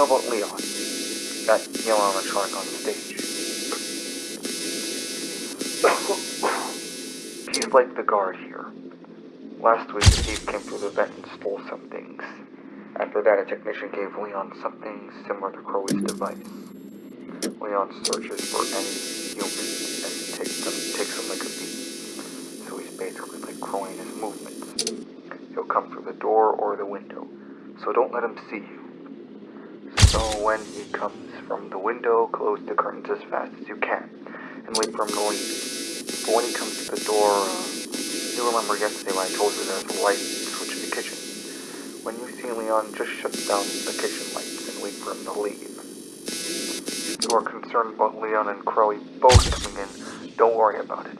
know about Leon? That yellow animatronic on the stage. He's like the guard here. Last week, a thief came through the vent and stole some things. After that, a technician gave Leon something similar to Crowley's device. Leon searches for any human and takes them, takes them like a bee. So he's basically like crowing his movements. He'll come through the door or the window, so don't let him see you. When he comes from the window, close the curtains as fast as you can, and wait for him to leave. But when he comes to the door, uh, you remember yesterday when I told you there's a light switch in the kitchen. When you see Leon, just shut down the kitchen lights and wait for him to leave. If you are concerned about Leon and Crowley both coming in, don't worry about it.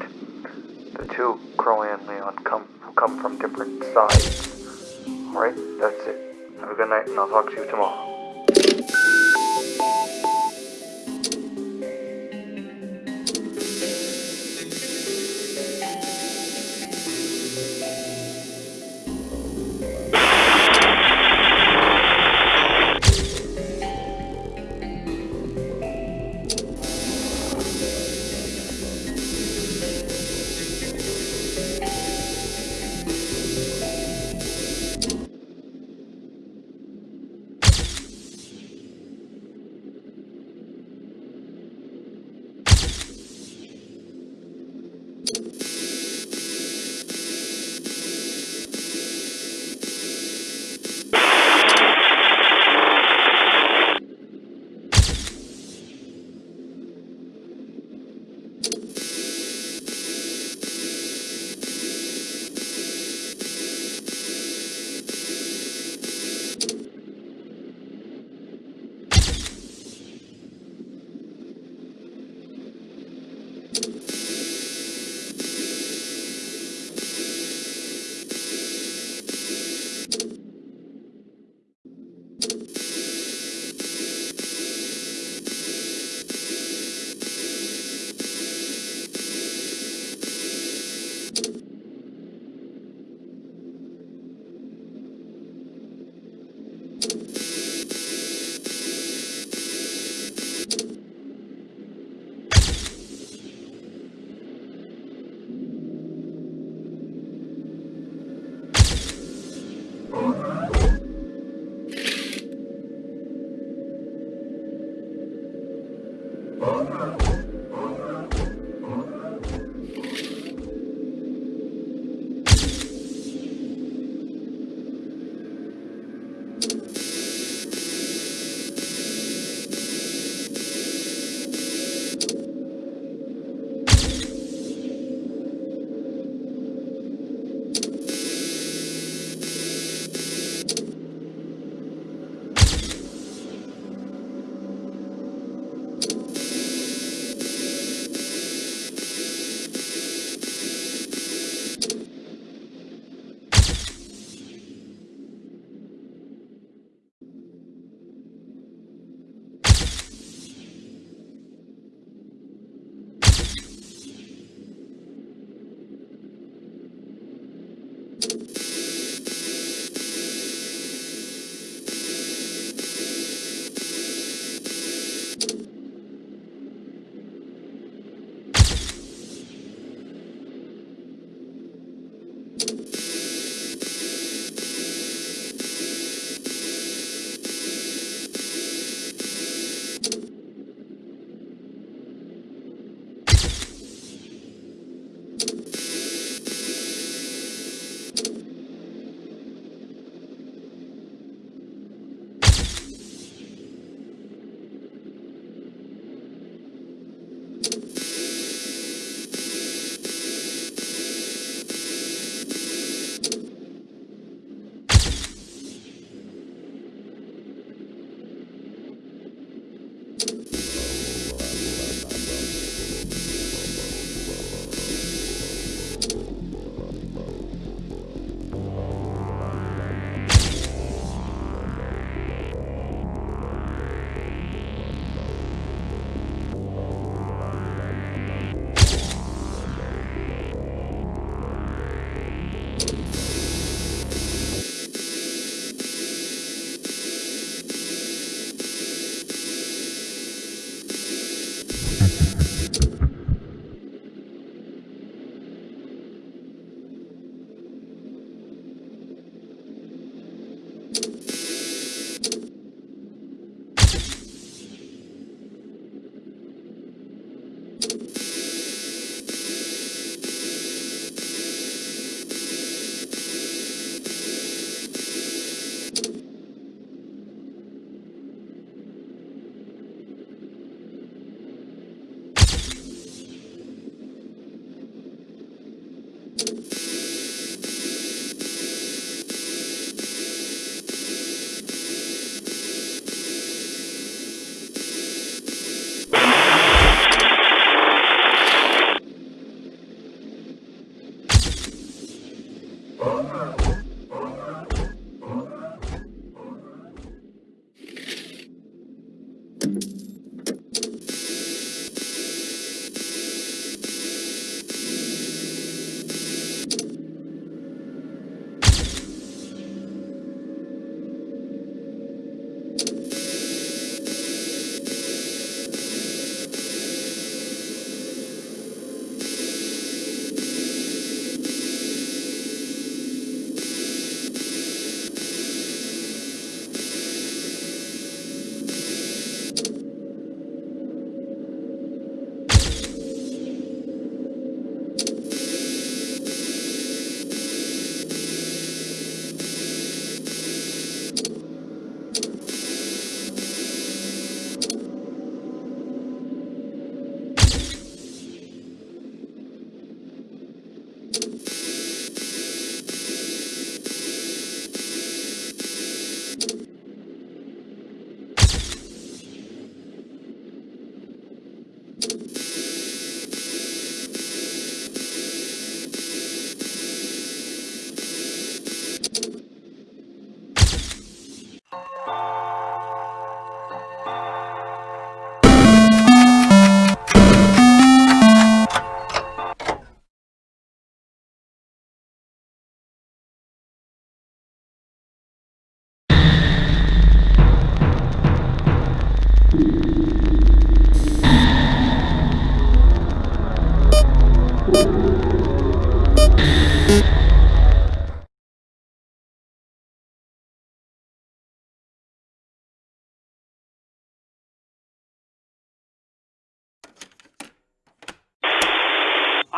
The two, Crowley and Leon, come come from different sides. Alright, that's it. Have a good night, and I'll talk to you tomorrow. Oh,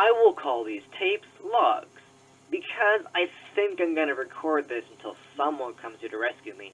I will call these tapes logs because I think I'm gonna record this until someone comes here to rescue me.